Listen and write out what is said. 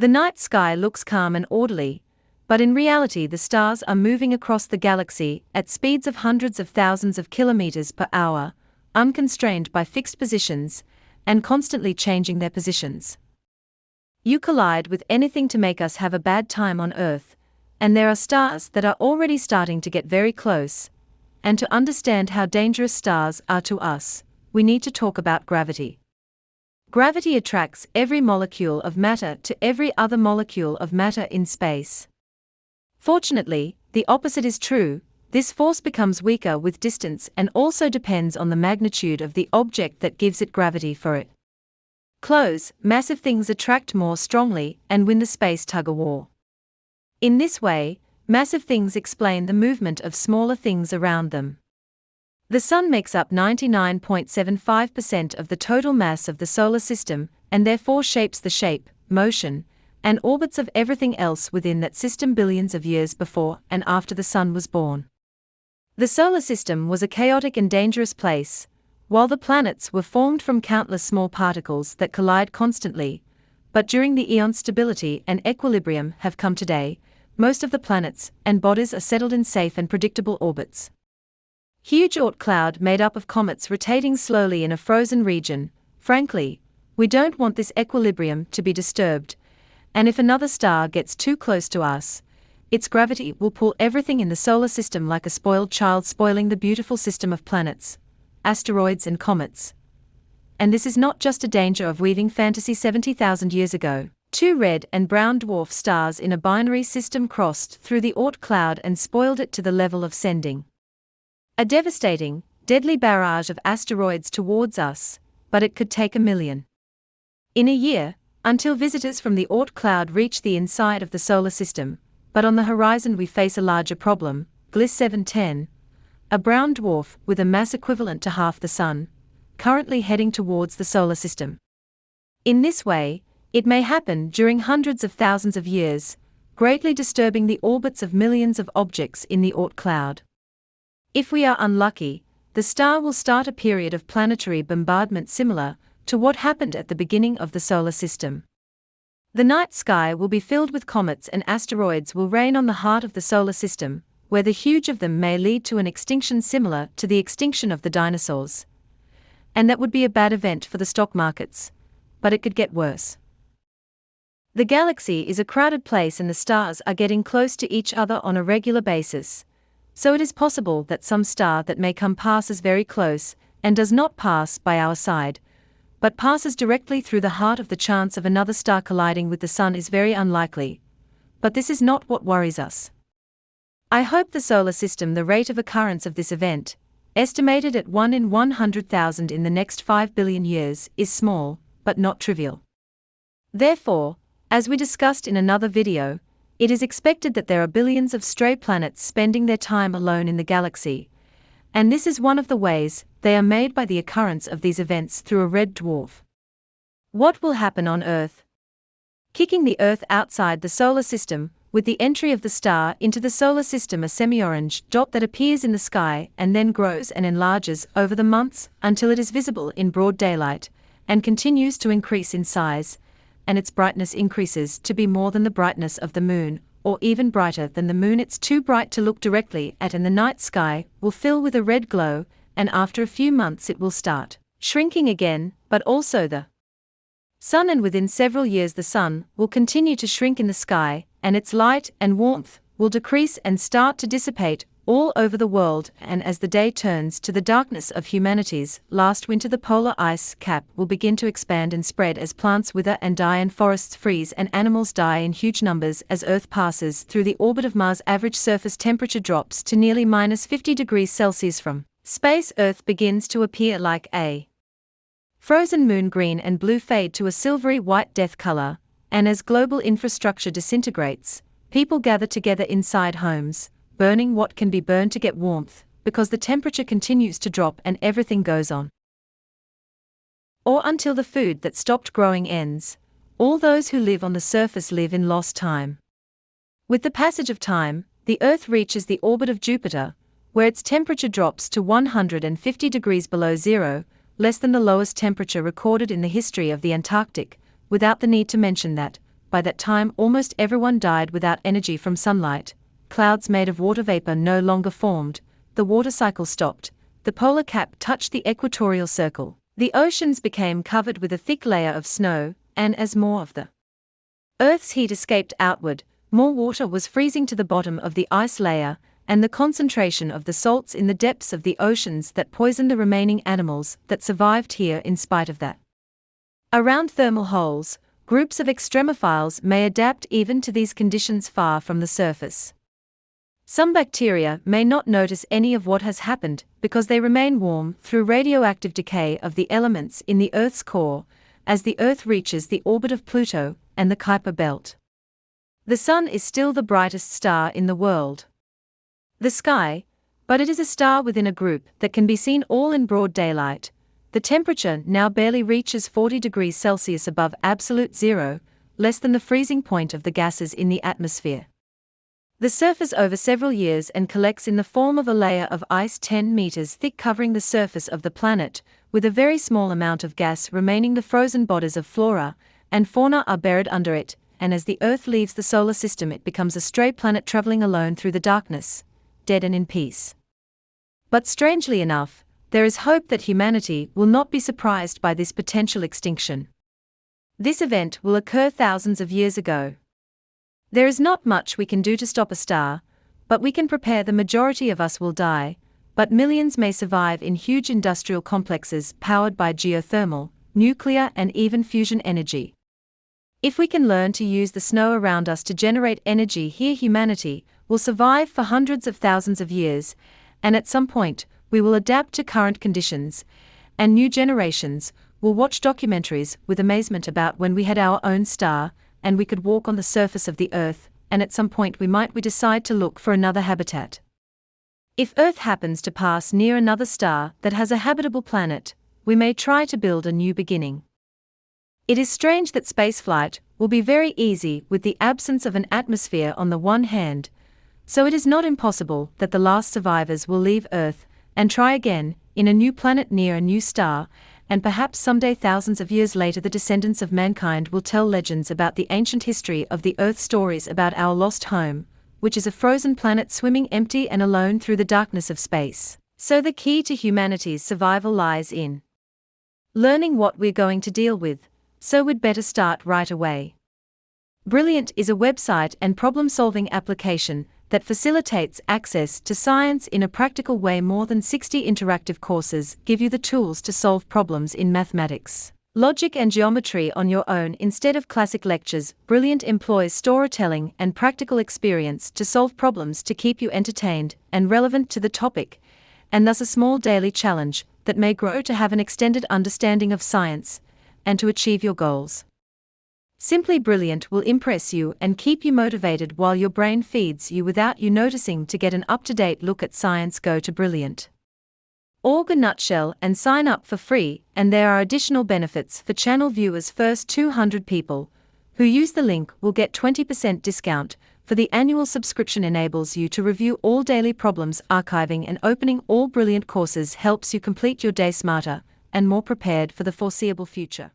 The night sky looks calm and orderly, but in reality, the stars are moving across the galaxy at speeds of hundreds of thousands of kilometers per hour, unconstrained by fixed positions, and constantly changing their positions. You collide with anything to make us have a bad time on Earth, and there are stars that are already starting to get very close. And to understand how dangerous stars are to us, we need to talk about gravity. Gravity attracts every molecule of matter to every other molecule of matter in space. Fortunately, the opposite is true, this force becomes weaker with distance and also depends on the magnitude of the object that gives it gravity for it. Close, massive things attract more strongly and win the space tug of war. In this way, massive things explain the movement of smaller things around them. The Sun makes up 99.75% of the total mass of the solar system and therefore shapes the shape, motion, and orbits of everything else within that system billions of years before and after the Sun was born. The solar system was a chaotic and dangerous place, while the planets were formed from countless small particles that collide constantly, but during the eon stability and equilibrium have come today, most of the planets and bodies are settled in safe and predictable orbits. Huge Oort cloud made up of comets rotating slowly in a frozen region. Frankly, we don't want this equilibrium to be disturbed, and if another star gets too close to us, its gravity will pull everything in the solar system like a spoiled child spoiling the beautiful system of planets, asteroids, and comets. And this is not just a danger of weaving fantasy 70,000 years ago. Two red and brown dwarf stars in a binary system crossed through the Oort cloud and spoiled it to the level of sending a devastating, deadly barrage of asteroids towards us, but it could take a million. In a year, until visitors from the Oort cloud reach the inside of the solar system, but on the horizon we face a larger problem, Gliese 710, a brown dwarf with a mass equivalent to half the Sun, currently heading towards the solar system. In this way, it may happen during hundreds of thousands of years, greatly disturbing the orbits of millions of objects in the Oort cloud. If we are unlucky, the star will start a period of planetary bombardment similar to what happened at the beginning of the solar system. The night sky will be filled with comets and asteroids will rain on the heart of the solar system, where the huge of them may lead to an extinction similar to the extinction of the dinosaurs. And that would be a bad event for the stock markets, but it could get worse. The galaxy is a crowded place and the stars are getting close to each other on a regular basis, so it is possible that some star that may come passes very close, and does not pass by our side, but passes directly through the heart of the chance of another star colliding with the Sun is very unlikely. But this is not what worries us. I hope the solar system, the rate of occurrence of this event, estimated at 1 in 100,000 in the next 5 billion years, is small, but not trivial. Therefore, as we discussed in another video, it is expected that there are billions of stray planets spending their time alone in the galaxy, and this is one of the ways they are made by the occurrence of these events through a red dwarf. What will happen on Earth? Kicking the Earth outside the solar system, with the entry of the star into the solar system, a semi orange dot that appears in the sky and then grows and enlarges over the months until it is visible in broad daylight, and continues to increase in size, and its brightness increases to be more than the brightness of the moon, or even brighter than the moon. It's too bright to look directly at, and the night sky will fill with a red glow, and after a few months it will start shrinking again, but also the sun, and within several years, the sun will continue to shrink in the sky, and its light and warmth will decrease and start to dissipate all over the world, and as the day turns to the darkness of humanity's last winter, the polar ice cap will begin to expand and spread as plants wither and die, and forests freeze, and animals die in huge numbers as Earth passes through the orbit of Mars. Average surface temperature drops to nearly minus 50 degrees Celsius from space. Earth begins to appear like a frozen moon. Green and blue fade to a silvery white death color, and as global infrastructure disintegrates, people gather together inside homes burning what can be burned to get warmth, because the temperature continues to drop and everything goes on. Or until the food that stopped growing ends, all those who live on the surface live in lost time. With the passage of time, the Earth reaches the orbit of Jupiter, where its temperature drops to 150 degrees below zero, less than the lowest temperature recorded in the history of the Antarctic, without the need to mention that, by that time almost everyone died without energy from sunlight, clouds made of water vapor no longer formed, the water cycle stopped, the polar cap touched the equatorial circle, the oceans became covered with a thick layer of snow, and as more of the Earth's heat escaped outward, more water was freezing to the bottom of the ice layer, and the concentration of the salts in the depths of the oceans that poisoned the remaining animals that survived here in spite of that. Around thermal holes, groups of extremophiles may adapt even to these conditions far from the surface. Some bacteria may not notice any of what has happened because they remain warm through radioactive decay of the elements in the Earth's core as the Earth reaches the orbit of Pluto and the Kuiper belt. The Sun is still the brightest star in the world. The sky, but it is a star within a group that can be seen all in broad daylight. The temperature now barely reaches 40 degrees Celsius above absolute zero, less than the freezing point of the gases in the atmosphere. The surface over several years and collects in the form of a layer of ice 10 meters thick covering the surface of the planet, with a very small amount of gas remaining. The frozen bodies of flora and fauna are buried under it, and as the Earth leaves the solar system, it becomes a stray planet traveling alone through the darkness, dead and in peace. But strangely enough, there is hope that humanity will not be surprised by this potential extinction. This event will occur thousands of years ago. There is not much we can do to stop a star, but we can prepare the majority of us will die, but millions may survive in huge industrial complexes powered by geothermal, nuclear, and even fusion energy. If we can learn to use the snow around us to generate energy here, humanity will survive for hundreds of thousands of years, and at some point, we will adapt to current conditions, and new generations will watch documentaries with amazement about when we had our own star and we could walk on the surface of the earth, and at some point we might we decide to look for another habitat. If Earth happens to pass near another star that has a habitable planet, we may try to build a new beginning. It is strange that spaceflight will be very easy with the absence of an atmosphere on the one hand, so it is not impossible that the last survivors will leave Earth and try again in a new planet near a new star, and perhaps someday thousands of years later the descendants of mankind will tell legends about the ancient history of the Earth stories about our lost home, which is a frozen planet swimming empty and alone through the darkness of space. So the key to humanity's survival lies in learning what we're going to deal with, so we'd better start right away. Brilliant is a website and problem solving application that facilitates access to science in a practical way. More than 60 interactive courses give you the tools to solve problems in mathematics, logic, and geometry on your own instead of classic lectures. Brilliant employs storytelling and practical experience to solve problems to keep you entertained and relevant to the topic, and thus a small daily challenge that may grow to have an extended understanding of science and to achieve your goals. Simply Brilliant will impress you and keep you motivated while your brain feeds you without you noticing. To get an up to date look at science, go to Brilliant. Org a nutshell and sign up for free, and there are additional benefits for channel viewers. First 200 people who use the link will get 20% discount. For the annual subscription enables you to review all daily problems, archiving and opening all brilliant courses helps you complete your day smarter and more prepared for the foreseeable future.